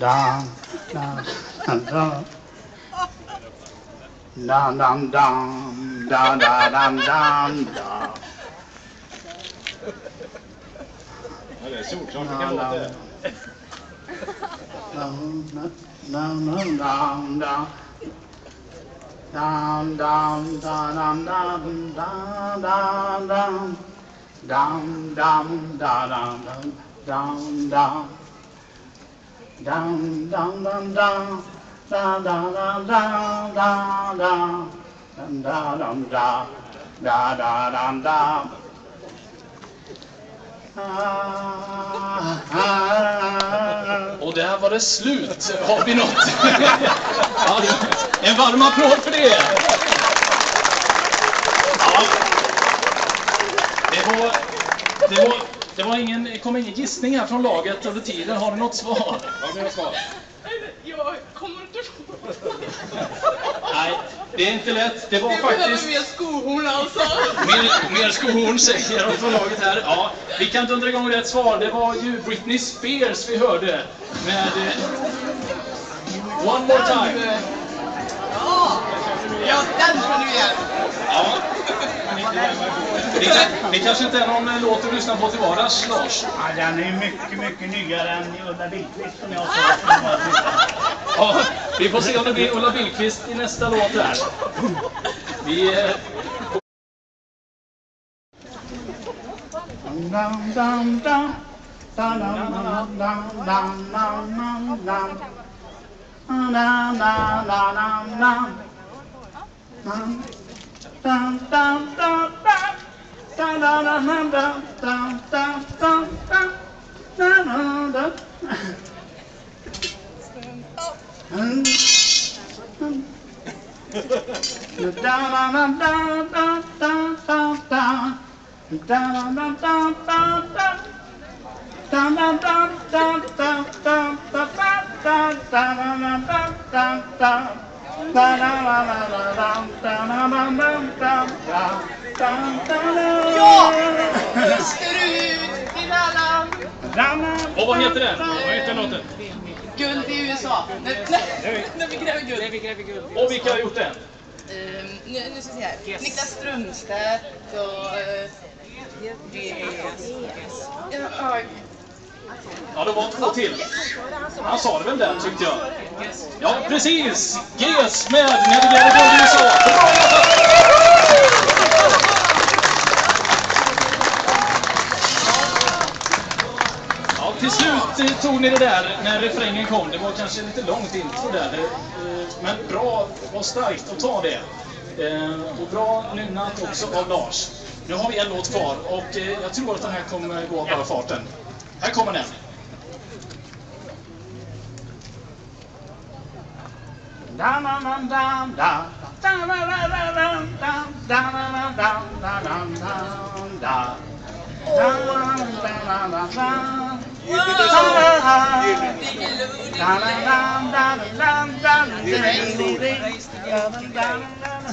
da da da da dam dam da da dam dam da Ja, det är solklart det kan låta. Dam dam da dam dam da dam dam dam dam da dam dam dam dam dang dang dang dang da da da da da da dum da dum da da da dum da Och där var det slut. Har vi något? En varm applåd för det. Ja. Det var, det var, det var ingen, kom ingen gissning här från laget under tiden. Har ni något svar? Har vi något svar? Jag kommer inte ihåg. Nej, det är inte lätt. Det var Jag faktiskt... mer skohorn alltså. Mer, mer skohorn säger de från laget här. Ja, vi kan dundra igång rätt svar. Det var ju Britney Spears vi hörde med eh, One More Time. Ja, ja den känner vi igen. Ja. Det, det kanske inte är någon eh, låt du lyssnar på till vardags, Lars? Ja, den är mycket, mycket nyare än Ulla Billqvist som jag sa. Ja, vi får se om det blir Ulla Billqvist i nästa låt här. Vi... eh, Dum dum dum dum. Dum dum dum dum dum dum dum dum. Dum dum dum dum dum. Dum dum dum Ja! Österut till alla Och vad heter den? Vad heter låten? Guld i USA. Nej, när vi gräver guld. Och vilka har gjort den? Ehm, nu, nu ska vi se här. Yes. Niklas Strömstedt och... Uh, yes. Yes. Ja, Ja, det var två till. Han sa det väl där, tyckte jag. Ja, precis! GES med När vi. Bra jobbat! Ja, till slut tog ni det där när refrängen kom. Det var kanske lite långt intro där. Eh, men bra, det var starkt att ta det. Eh, och bra nynnat också av Lars. Nu har vi en låt kvar och eh, jag tror att den här kommer gå av bara farten. Här kommer den.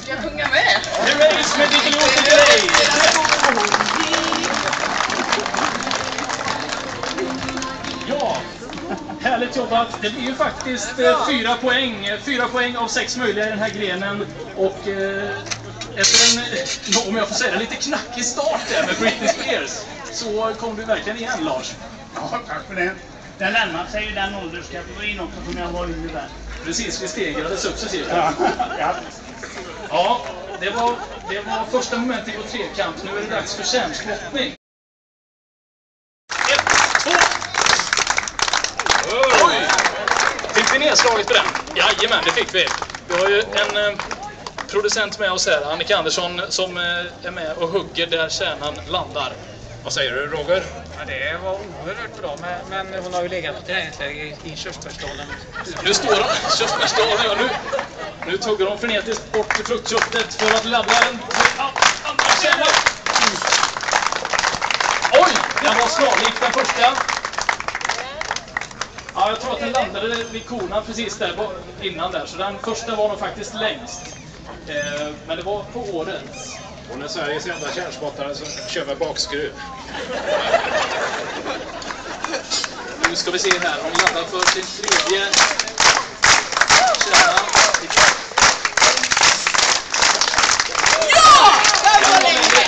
Ska jag sjunga med? Nu är det som ett litet låt till dig! Härligt jobbat. Det blir ju faktiskt eh, fyra poäng. Fyra poäng av sex möjliga i den här grenen. Och eh, efter en, eh, om jag får säga det, lite knackig start där med Britney Spears så kom du verkligen igen Lars. Ja, tack för det. Den närmar sig ju den ålderskategorin också som jag var inne där. Precis, vi stegrade successivt. Ja, ja. Ja, det var, det var första momentet i vår trekamp. Nu är det dags för kärnspottning. Ett, två! Oj! Nedslaget på den? Jajamän, det fick vi. Vi har ju en eh, producent med oss här, Annika Andersson, som eh, är med och hugger där kärnan landar. Vad säger du Roger? Ja, det var oerhört bra, men, men hon har ju legat på träningsläger i, i körsbärsdalen. Nu står de, köttfärsdagen, ja, nu, nu tuggar de frenetiskt bort fruktköttet för att ladda den till andra kärnan. Oj, den var snarlik den första. Ja, jag tror att den landade vid konan precis där innan där, så den första var nog faktiskt längst. Eh, men det var på årets. Hon är Sveriges enda kärnspottare som kör med bakskruv. Nu Nu ska vi se här. Hon laddar för sin tredje kärna. Ja! Den var länge!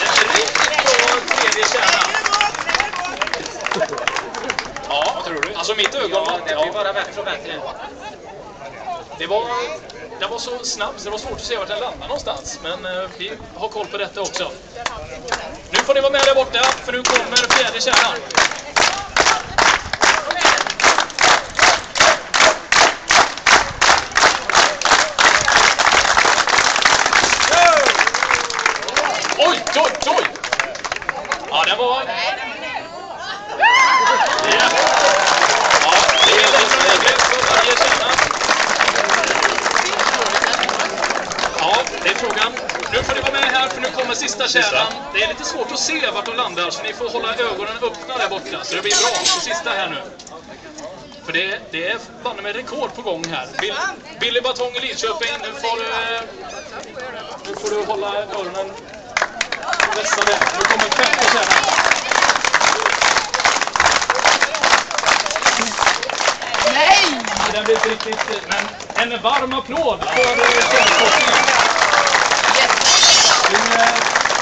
En riktigt bra tredje kärna. Ja, Vad tror du? alltså mitt ögon... Ja, det blir bara bättre och bättre. Det var, den var så snabb så det var svårt att se vart den landade någonstans. Men eh, vi har koll på detta också. Nu får ni vara med där borta, för nu kommer fjärde kärnan. Oj, oj, oj! Ja, den var... Ja, ja det är lite lägre för varje kärna. Ja, det är frågan. Nu får ni vara med här för nu kommer sista kärnan. Det är lite svårt att se vart de landar så ni får hålla ögonen öppna där borta så det blir bra på sista här nu. För det, det är banne med rekord på gång här. Bill, Billy Batong i Lidköping, nu får, du, nu får du hålla öronen vässade. Nu kommer femte kärnan. Nej! Den blir inte riktigt... Men en varm applåd för kärnforskningen.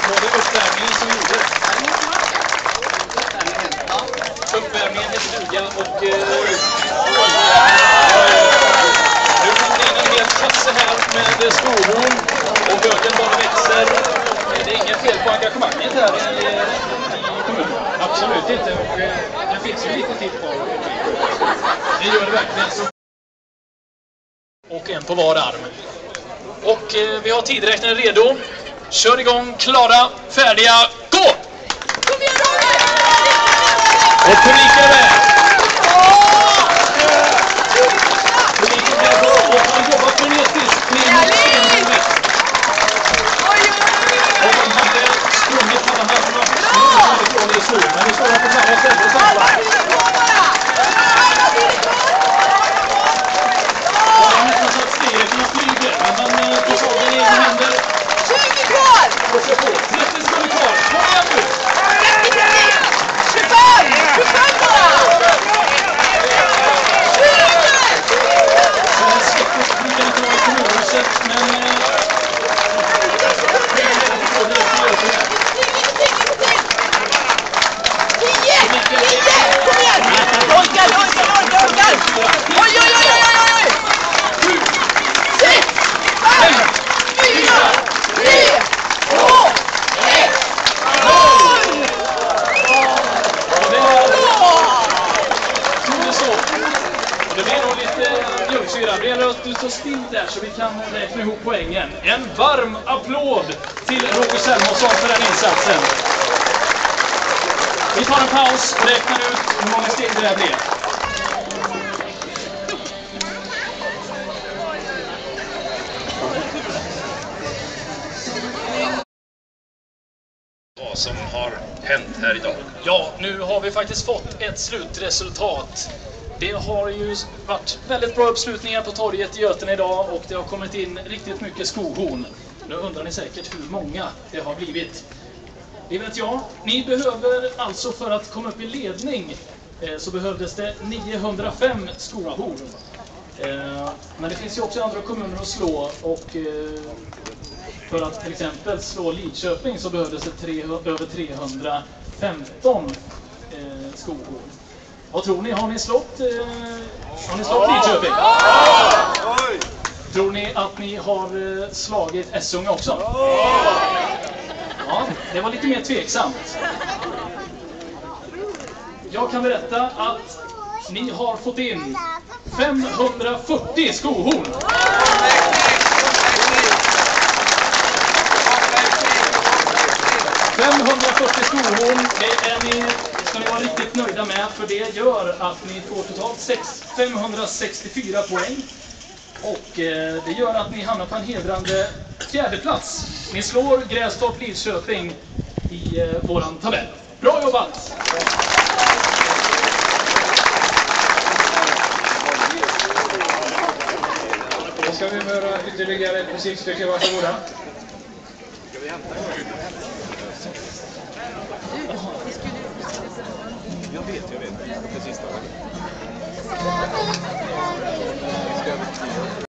Var det uppvärmningen som gjordes. Uppvärmningen i stugan och... Eh, nu kommer det in en hel kasse här med skohorn och böken bara växer. Det är inget fel på engagemanget här i, eh, i kommunen. Absolut inte. Och, eh, det finns ju lite tid kvar. Det gör det verkligen. Och en på var arm. Och eh, vi har tidräknaren redo. Kör igång, klara, färdiga, gå! Kom igen Roger! Och publiken är med! Publiken är och han jobbar frenetiskt Och hade sprungit. Men nu står de på samma ställe och samlar. Och det är nästan så att stereotyperna flyger. Men han eh, tar saken i egna händer 20 kvar! och kör på. 30 sekunder kvar. Kom igen nu! 25! 25 bara! Det blir nog lite mjölksyra. Det gäller att du står still där så vi kan räkna ihop poängen. En varm applåd till Roger Selmonsson för den insatsen. Vi tar en paus och räknar ut hur många steg det där blir. Vad som har hänt här idag. Ja, nu har vi faktiskt fått ett slutresultat. Det har ju varit väldigt bra uppslutningar på torget i Götene idag och det har kommit in riktigt mycket skohorn. Nu undrar ni säkert hur många det har blivit. Det vet jag. Ni behöver alltså för att komma upp i ledning eh, så behövdes det 905 skohorn. Eh, Men det finns ju också andra kommuner att slå och eh, för att till exempel slå Lidköping så behövdes det tre, över 315 eh, skohorn. Vad tror ni? Har ni slått, har ni slått Lidköping? Tror ni att ni har slagit Essunga också? Ja, det var lite mer tveksamt. Jag kan berätta att ni har fått in 540 skohorn. ...540 skohorn, det är ni, ska ni vara riktigt nöjda med för det gör att ni får totalt 564 poäng. Och eh, det gör att ni hamnar på en hedrande fjärdeplats. Ni slår Grästorp Lidköping i eh, våran tabell. Bra jobbat! Då ska vi höra ytterligare ett musikstycke, varsågoda. Ska vi Jag vet, jag vet. Thank you.